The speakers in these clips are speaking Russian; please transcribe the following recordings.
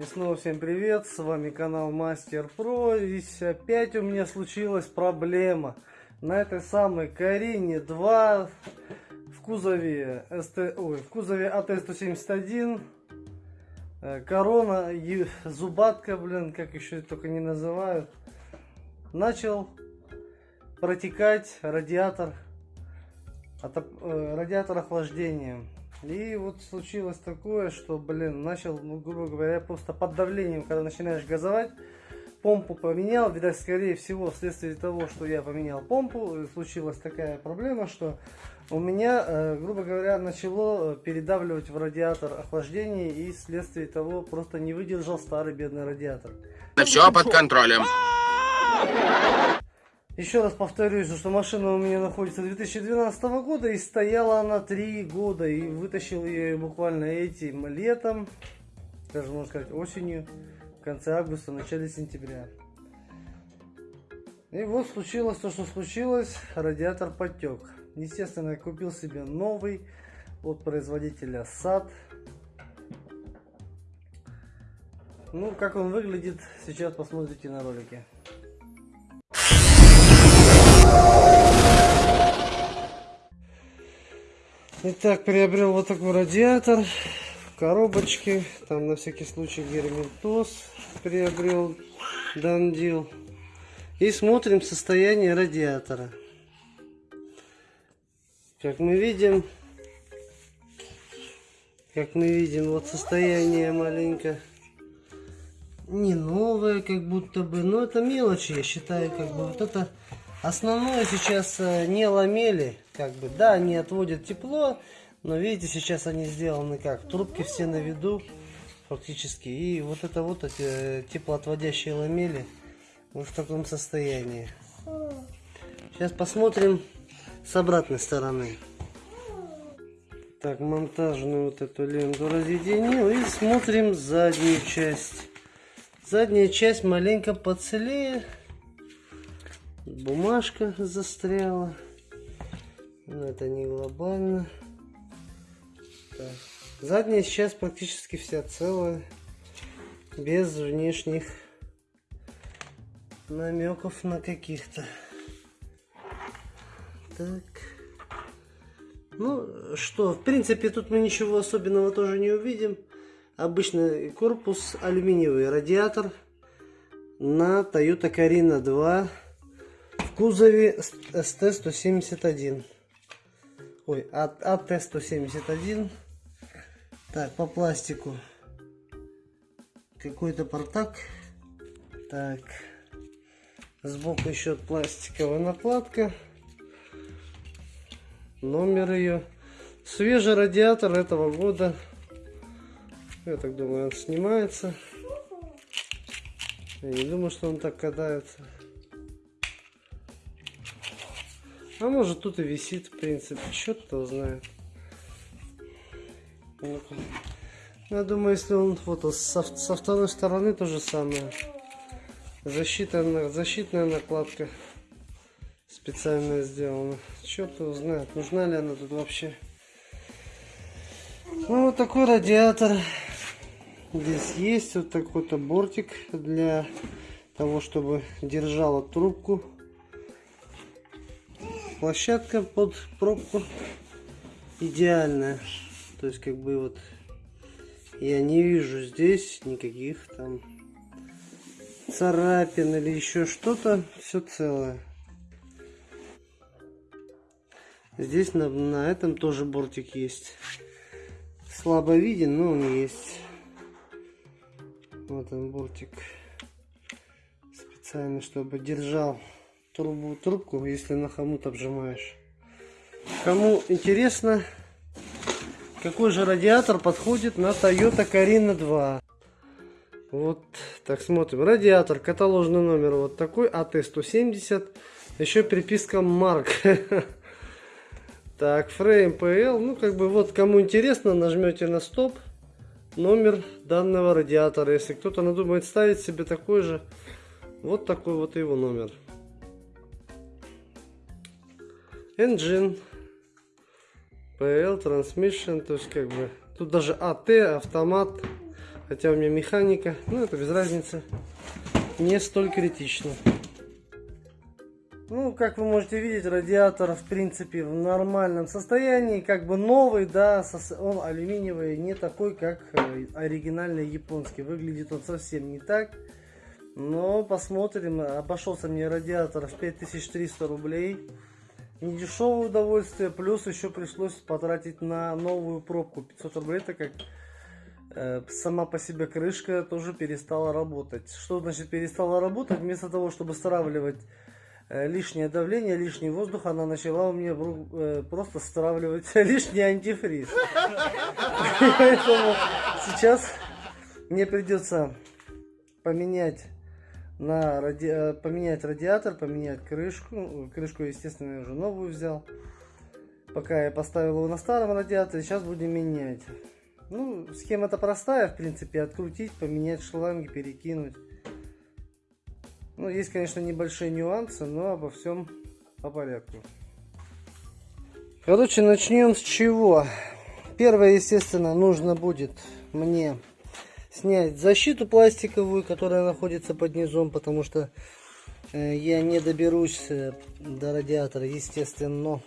И снова всем привет, с вами канал Мастер Про. И опять у меня случилась проблема. На этой самой Карине 2 в кузове, СТ, ой, в кузове АТ-171 э, корона, и зубатка, блин, как еще только не называют, начал протекать радиатор, отоп, э, радиатор охлаждения. И вот случилось такое, что, блин, начал, ну, грубо говоря, просто под давлением, когда начинаешь газовать, помпу поменял, видать, скорее всего, вследствие того, что я поменял помпу, случилась такая проблема, что у меня, э, грубо говоря, начало передавливать в радиатор охлаждение, и вследствие того просто не выдержал старый бедный радиатор. Все под контролем. Еще раз повторюсь, что машина у меня находится 2012 года и стояла она 3 года. И вытащил ее буквально этим летом, даже можно сказать осенью, в конце августа, начале сентября. И вот случилось то, что случилось, радиатор потек. Естественно, я купил себе новый от производителя SAT. Ну, как он выглядит, сейчас посмотрите на ролике. Итак, приобрел вот такой радиатор в коробочке. Там на всякий случай герметоз приобрел Дандил. И смотрим состояние радиатора. Как мы видим, как мы видим, вот состояние маленько не новое, как будто бы, но это мелочи, я считаю, как бы вот это Основное сейчас э, не ламели, как бы, да, они отводят тепло, но видите, сейчас они сделаны как, трубки все на виду, фактически, и вот это вот эти э, теплоотводящие ламели вот в таком состоянии. Сейчас посмотрим с обратной стороны. Так, монтажную вот эту ленту разъединил и смотрим заднюю часть. Задняя часть маленько поцелее бумажка застряла. Но это не глобально. Так. Задняя сейчас практически вся целая. Без внешних намеков на каких-то. Так. Ну что, в принципе, тут мы ничего особенного тоже не увидим. Обычный корпус, алюминиевый радиатор на Toyota Carina 2 кузове СТ-171. Ой, АТ-171. Так, по пластику. Какой-то портак. Так. Сбоку еще пластиковая накладка. Номер ее. Свежий радиатор этого года. Я так думаю, он снимается. Я не думаю, что он так катается. А может тут и висит, в принципе, черт-то знает. Я думаю, если он вот со, со второй стороны то же самое. Защита, защитная накладка специально сделана. Черт его знает, нужна ли она тут вообще. Ну вот такой радиатор. Здесь есть вот такой-то бортик для того, чтобы держала трубку площадка под пробку идеальная. То есть как бы вот я не вижу здесь никаких там царапин или еще что-то. Все целое. Здесь на, на этом тоже бортик есть. Слабо виден, но он есть. Вот он бортик. Специально, чтобы держал трубу, трубку, если на хомут обжимаешь. Кому интересно, какой же радиатор подходит на Toyota Carina 2. Вот, так смотрим. Радиатор, каталожный номер вот такой, АТ-170. Еще приписка Марк. Так, фрейм PL. Ну, как бы вот, кому интересно, нажмете на стоп. Номер данного радиатора. Если кто-то надумает ставить себе такой же, вот такой вот его номер. Engine, PL, transmission, то есть как бы тут даже AT, автомат, Хотя у меня механика, ну это без разницы. Не столь критично. Ну, как вы можете видеть, радиатор, в принципе, в нормальном состоянии. Как бы новый, да, он алюминиевый, не такой, как э, оригинальный японский. Выглядит он совсем не так. Но посмотрим. Обошелся мне радиатор в 5300 рублей. Не дешевое удовольствие. Плюс еще пришлось потратить на новую пробку 500 рублей, так как э, сама по себе крышка тоже перестала работать. Что значит перестала работать? Вместо того, чтобы стравливать э, лишнее давление, лишний воздух, она начала у меня э, просто стравливать лишний антифриз. Поэтому сейчас мне придется поменять на ради... э, поменять радиатор, поменять крышку. Крышку, естественно, я уже новую взял. Пока я поставил его на старом радиаторе, сейчас будем менять. Ну, схема-то простая, в принципе, открутить, поменять шланги, перекинуть. Ну, есть, конечно, небольшие нюансы, но обо всем по порядку. Короче, начнем с чего. Первое, естественно, нужно будет мне снять защиту пластиковую, которая находится под низом, потому что э, я не доберусь э, до радиатора, естественно.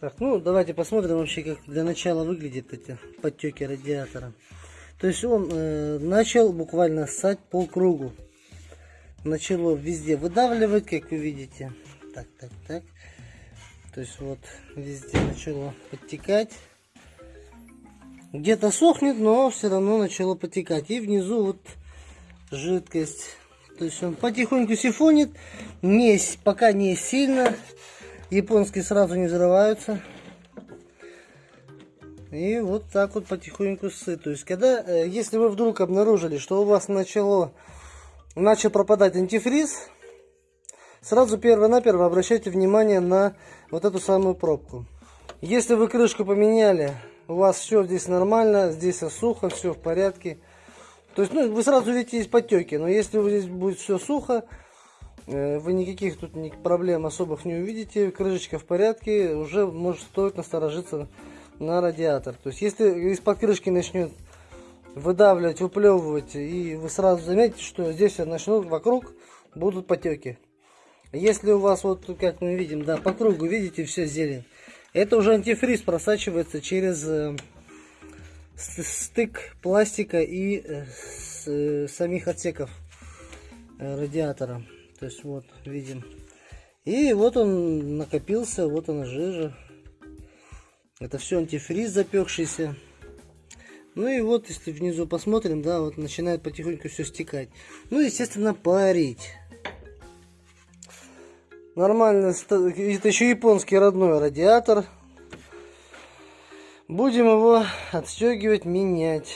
Так, ну давайте посмотрим вообще, как для начала выглядят эти подтеки радиатора. То есть он э, начал буквально ссать по кругу. Начало везде выдавливать, как вы видите. Так, так, так. То есть вот везде начало подтекать. Где-то сохнет, но все равно начало потекать. И внизу вот жидкость. То есть он потихоньку сифонит. Не, пока не сильно. Японские сразу не взрываются. И вот так вот потихоньку сы. То есть, когда, э, если вы вдруг обнаружили, что у вас начало, начал пропадать антифриз, сразу перво-наперво обращайте внимание на вот эту самую пробку. Если вы крышку поменяли, у вас все здесь нормально, здесь сухо, все в порядке. То есть, ну, вы сразу видите есть подтеки, но если здесь будет все сухо, э, вы никаких тут проблем особых не увидите, крышечка в порядке, уже может стоит насторожиться на радиатор. То есть, если из-под крышки начнет выдавливать, выплевывать, и вы сразу заметите, что здесь начнут вокруг будут потеки. Если у вас вот, как мы видим, да, по кругу, видите, все зелень, это уже антифриз просачивается через э, стык пластика и э, э, самих отсеков радиатора. То есть вот видим. И вот он накопился, вот она жижа. Это все антифриз запекшийся. Ну и вот, если внизу посмотрим, да, вот начинает потихоньку все стекать. Ну, естественно, парить. Нормально, это еще японский родной радиатор. Будем его отстегивать, менять.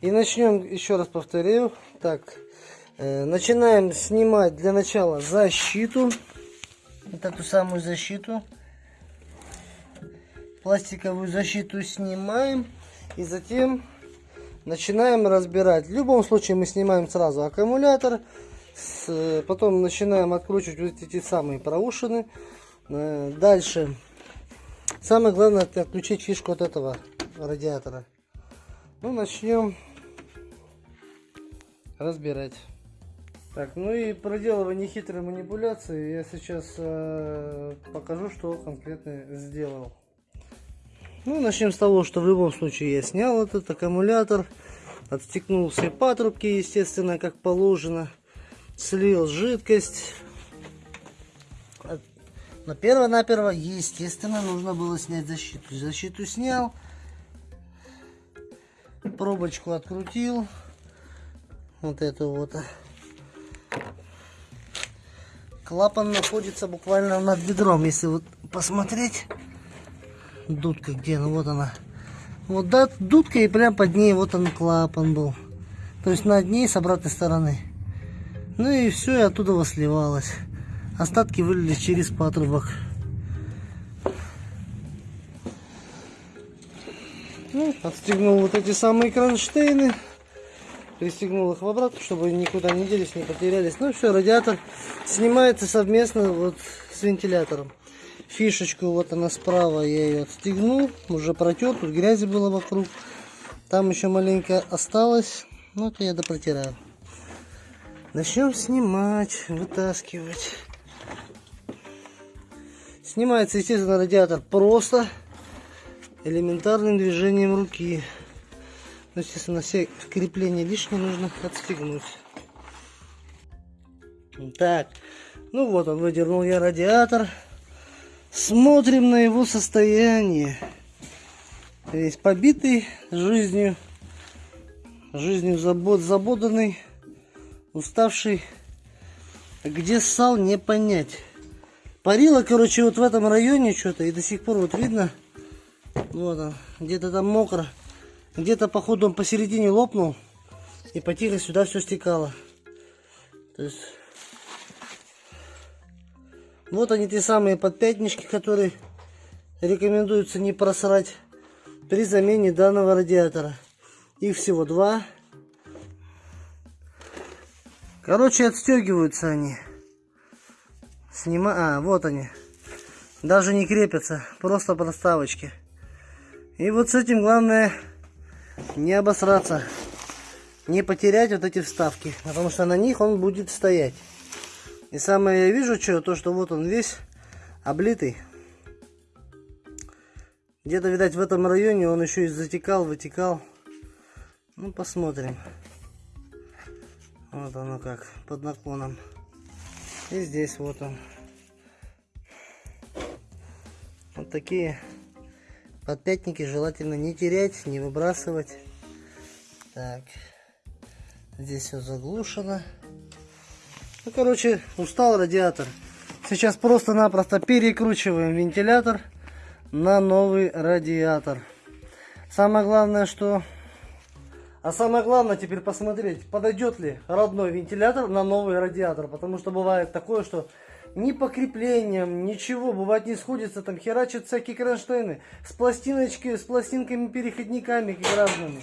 И начнем, еще раз повторю. Так, э, начинаем снимать для начала защиту. Вот эту самую защиту. Пластиковую защиту снимаем. И затем начинаем разбирать. В любом случае мы снимаем сразу аккумулятор. С- потом начинаем откручивать вот эти самые проушины. Э, Дальше. Самое главное отключить фишку от этого радиатора. Ну, начнем разбирать. Так, ну и проделывая нехитрые манипуляции, я сейчас э, покажу, что конкретно сделал. Ну, начнем с того, что в любом случае я снял этот аккумулятор, отстегнул все патрубки, естественно, как положено, слил жидкость. Но перво-наперво, естественно, нужно было снять защиту. Защиту снял, пробочку открутил, вот эту вот. Клапан находится буквально над ведром, если вот посмотреть. Дудка где? Ну вот она. Вот да, дудка и прям под ней вот он клапан был. То есть над ней с обратной стороны. Ну и все, и оттуда сливалось. Остатки вылились через патрубок. Ну, отстегнул вот эти самые кронштейны. Пристегнул их в обратно, чтобы никуда не делись, не потерялись. Ну все, радиатор снимается совместно вот с вентилятором. фишечку, вот она справа, я ее отстегнул, уже протер, тут грязи было вокруг. Там еще маленько осталось, ну это я допротираю. Начнем снимать, вытаскивать. Снимается, естественно, радиатор просто элементарным движением руки. Ну, естественно, все крепления лишние нужно отстегнуть. Так, ну вот он, выдернул я радиатор. Смотрим на его состояние. Весь побитый жизнью. Жизнью забот, забоданный, уставший. Где ссал, не понять. Парило, короче, вот в этом районе что-то. И до сих пор вот видно. Вот он. Где-то там мокро. Где-то, походу, он посередине лопнул. И потихо сюда все стекало. То есть... Вот они те самые подпятнички, которые рекомендуется не просрать при замене данного радиатора. Их всего два. Короче, отстегиваются они. Снима... А, вот они. Даже не крепятся, просто проставочки. И вот с этим главное не обосраться. Не потерять вот эти вставки, потому что на них он будет стоять. И самое я вижу, что, то, что вот он весь облитый. Где-то, видать, в этом районе он еще и затекал, вытекал. Ну, посмотрим. Вот оно как, под наклоном. И здесь вот он. Вот такие подпятники желательно не терять, не выбрасывать. Так. Здесь все заглушено. Ну, короче, устал радиатор. Сейчас просто-напросто перекручиваем вентилятор на новый радиатор. Самое главное, что... А самое главное теперь посмотреть, подойдет ли родной вентилятор на новый радиатор. Потому что бывает такое, что ни по креплениям, ничего, бывает не сходится, там херачат всякие кронштейны с пластиночки, с пластинками-переходниками разными.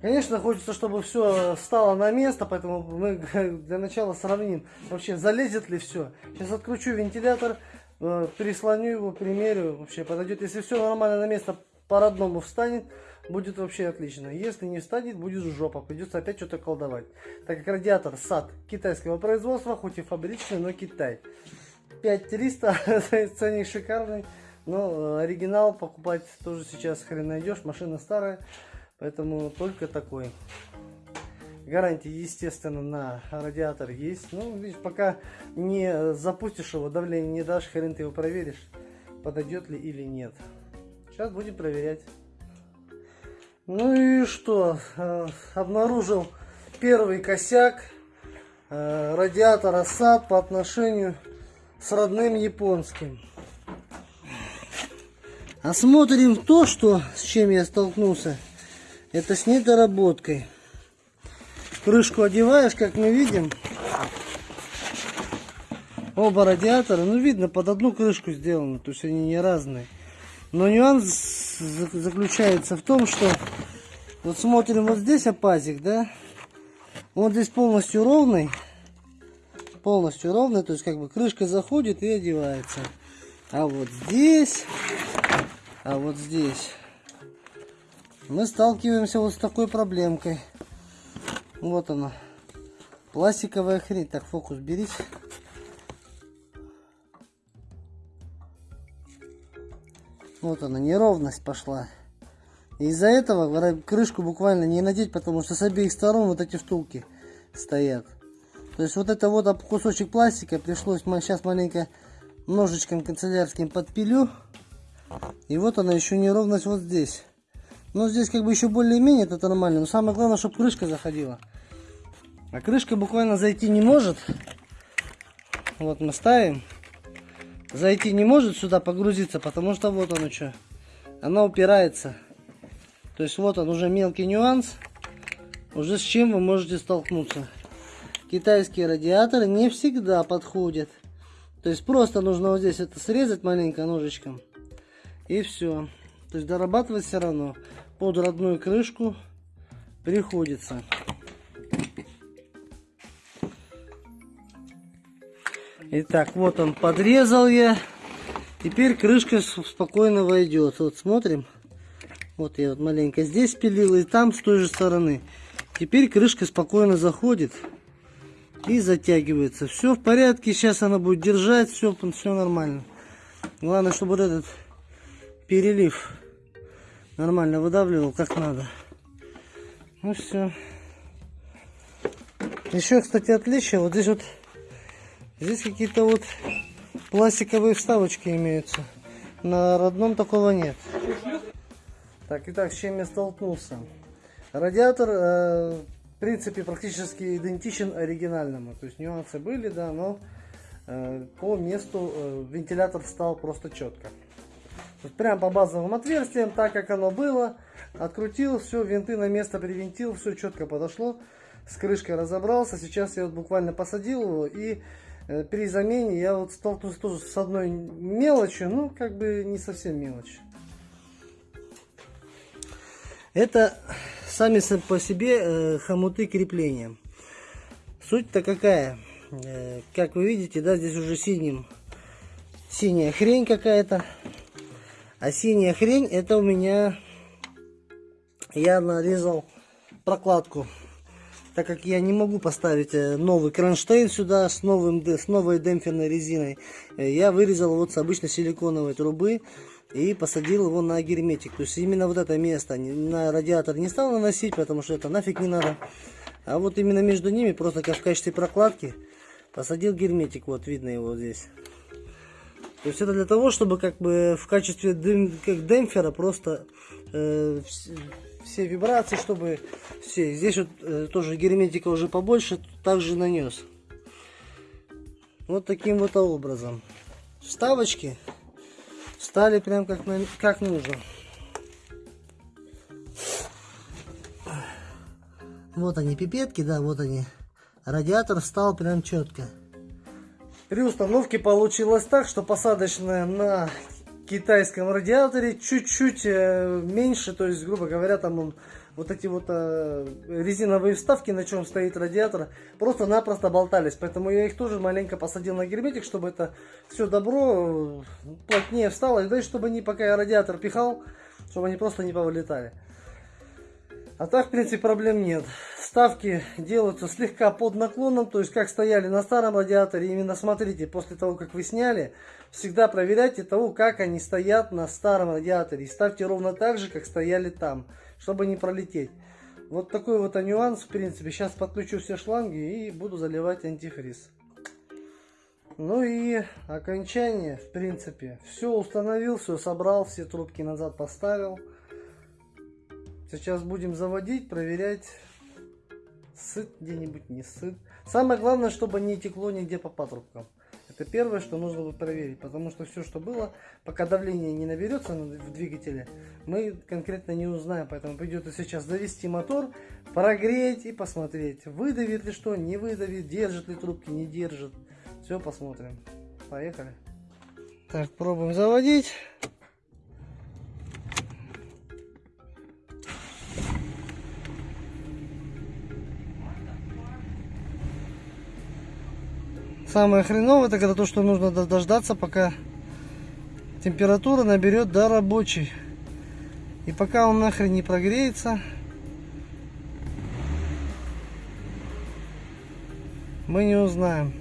Конечно, хочется, чтобы все стало на место, поэтому мы для начала сравним, вообще залезет ли все. Сейчас откручу вентилятор, э, переслоню его, примерю, вообще подойдет. Если все нормально на место по-родному встанет, будет вообще отлично. Если не встанет, будет жопа, придется опять что-то колдовать. Так как радиатор САД китайского производства, хоть и фабричный, но Китай. 5300, ценник шикарный, но оригинал покупать тоже сейчас хрен найдешь, машина старая. Поэтому только такой. Гарантия, естественно, на радиатор есть. Ну, видишь, пока не запустишь его, давление не дашь, хрен ты его проверишь, подойдет ли или нет. Сейчас будем проверять. Ну и что? Э, обнаружил первый косяк э, радиатора САД по отношению с родным японским. Осмотрим то, что, с чем я столкнулся. Это с недоработкой. Крышку одеваешь, как мы видим. Оба радиатора, ну видно, под одну крышку сделаны, то есть они не разные. Но нюанс заключается в том, что вот смотрим вот здесь опазик, да? Он здесь полностью ровный. Полностью ровный, то есть как бы крышка заходит и одевается. А вот здесь, а вот здесь мы сталкиваемся вот с такой проблемкой. Вот она. Пластиковая хрень. Так, фокус берись. Вот она, неровность пошла. Из-за этого крышку буквально не надеть, потому что с обеих сторон вот эти втулки стоят. То есть вот это вот кусочек пластика пришлось сейчас маленько ножичком канцелярским подпилю. И вот она еще неровность вот здесь. Но здесь как бы еще более-менее это нормально. Но самое главное, чтобы крышка заходила. А крышка буквально зайти не может. Вот мы ставим. Зайти не может сюда погрузиться, потому что вот оно что. Она упирается. То есть вот он уже мелкий нюанс. Уже с чем вы можете столкнуться. Китайские радиаторы не всегда подходят. То есть просто нужно вот здесь это срезать маленько ножичком. И все. То есть дорабатывать все равно под родную крышку приходится. Итак, вот он подрезал я. Теперь крышка спокойно войдет. Вот смотрим. Вот я вот маленько здесь пилил и там с той же стороны. Теперь крышка спокойно заходит и затягивается. Все в порядке, сейчас она будет держать, все, все нормально. Главное, чтобы вот этот перелив нормально выдавливал как надо. Ну все. Еще, кстати, отличие. Вот здесь вот здесь какие-то вот пластиковые вставочки имеются. На родном такого нет. Так, итак, с чем я столкнулся? Радиатор, э, в принципе, практически идентичен оригинальному. То есть нюансы были, да, но э, по месту э, вентилятор стал просто четко. Есть прям по базовым отверстиям, так как оно было, открутил, все, винты на место привинтил, все четко подошло. С крышкой разобрался. Сейчас я вот буквально посадил его и э, при замене я вот столкнулся тоже с одной мелочью, ну как бы не совсем мелочь. Это сами по себе э, хомуты крепления. Суть-то какая? Э, как вы видите, да, здесь уже синим синяя хрень какая-то. А синяя хрень это у меня я нарезал прокладку. Так как я не могу поставить э, новый кронштейн сюда с, новым, с новой демпферной резиной, я вырезал вот с обычной силиконовой трубы и посадил его на герметик. То есть именно вот это место на радиатор не стал наносить, потому что это нафиг не надо. А вот именно между ними, просто как в качестве прокладки, посадил герметик. Вот видно его здесь. То есть это для того, чтобы как бы в качестве дем- как демпфера просто э, вс- все вибрации, чтобы все. Здесь вот э, тоже герметика уже побольше, также нанес. Вот таким вот образом. Вставочки стали прям как, как нужно. Вот они пипетки, да, вот они. Радиатор встал прям четко. При установке получилось так, что посадочная на китайском радиаторе чуть-чуть э, меньше, то есть, грубо говоря, там он, вот эти вот э, резиновые вставки, на чем стоит радиатор, просто-напросто болтались. Поэтому я их тоже маленько посадил на герметик, чтобы это все добро э, плотнее встало. И да и чтобы они, пока я радиатор пихал, чтобы они просто не повылетали. А так, в принципе, проблем нет. Ставки делаются слегка под наклоном, то есть как стояли на старом радиаторе. Именно смотрите, после того, как вы сняли, всегда проверяйте того, как они стоят на старом радиаторе. И ставьте ровно так же, как стояли там, чтобы не пролететь. Вот такой вот нюанс, в принципе. Сейчас подключу все шланги и буду заливать антифриз. Ну и окончание, в принципе. Все установил, все собрал, все трубки назад поставил. Сейчас будем заводить, проверять, сыт где-нибудь, не сыт. Самое главное, чтобы не текло нигде по патрубкам. Это первое, что нужно будет проверить, потому что все, что было, пока давление не наберется на- в двигателе, мы конкретно не узнаем. Поэтому придется сейчас завести мотор, прогреть и посмотреть, выдавит ли что, не выдавит, держит ли трубки, не держит. Все посмотрим. Поехали. Так, пробуем заводить. Самое хреновое, это когда то, что нужно до- дождаться, пока температура наберет до рабочей. И пока он нахрен не прогреется, мы не узнаем.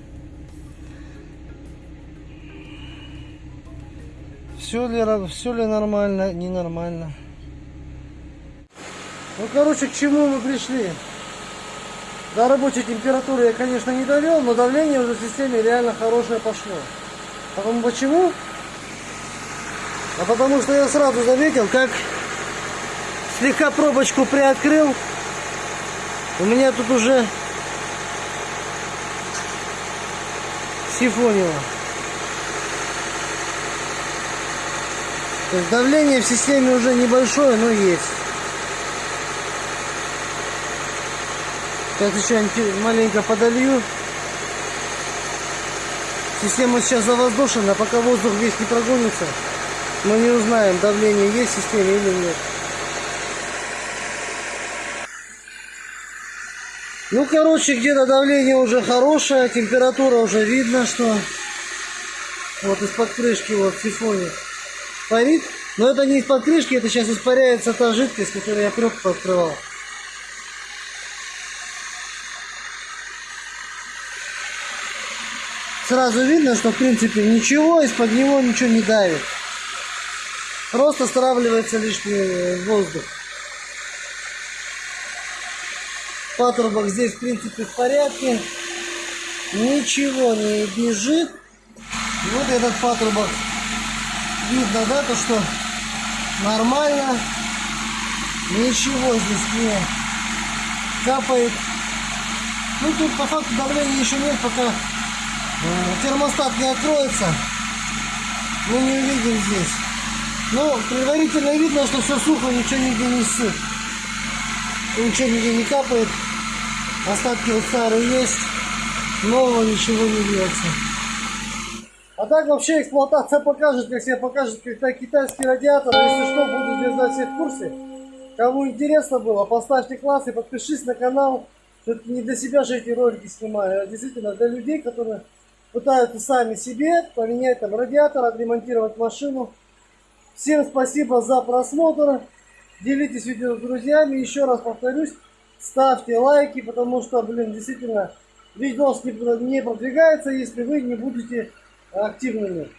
Все ли, все ли нормально, ненормально. Ну, короче, к чему мы пришли? До рабочей температуры я, конечно, не довел, но давление уже в системе реально хорошее пошло. Потому почему? А потому что я сразу заметил, как слегка пробочку приоткрыл. У меня тут уже сифонило. То есть давление в системе уже небольшое, но есть. Сейчас еще маленько подолью. Система сейчас завоздушена, пока воздух весь не прогонится, мы не узнаем, давление есть в системе или нет. Ну, короче, где-то давление уже хорошее, температура уже видно, что Вот из-под крышки вот сифоник парит. Но это не из-под крышки, это сейчас испаряется та жидкость, которую я пробку открывал. Сразу видно, что в принципе ничего, из-под него ничего не давит. Просто стравливается лишний воздух. Патрубок здесь в принципе в порядке. Ничего не бежит. Вот этот патрубок. Видно, да, то что нормально. Ничего здесь не капает. Ну тут по факту давления еще нет, пока термостат не откроется. Мы не увидим здесь. Но предварительно видно, что все сухо, ничего нигде не сыт. Ничего нигде не капает. Остатки вот старые есть. Нового ничего не льется. А так вообще эксплуатация покажет, как себя покажет когда китайский радиатор. Если что, буду держать всех в курсе. Кому интересно было, поставьте класс и подпишись на канал. Все-таки не для себя же эти ролики снимаю, а действительно для людей, которые пытаются сами себе поменять там радиатор, отремонтировать машину. Всем спасибо за просмотр. Делитесь видео с друзьями. Еще раз повторюсь, ставьте лайки, потому что, блин, действительно, видос не, не продвигается, если вы не будете активными.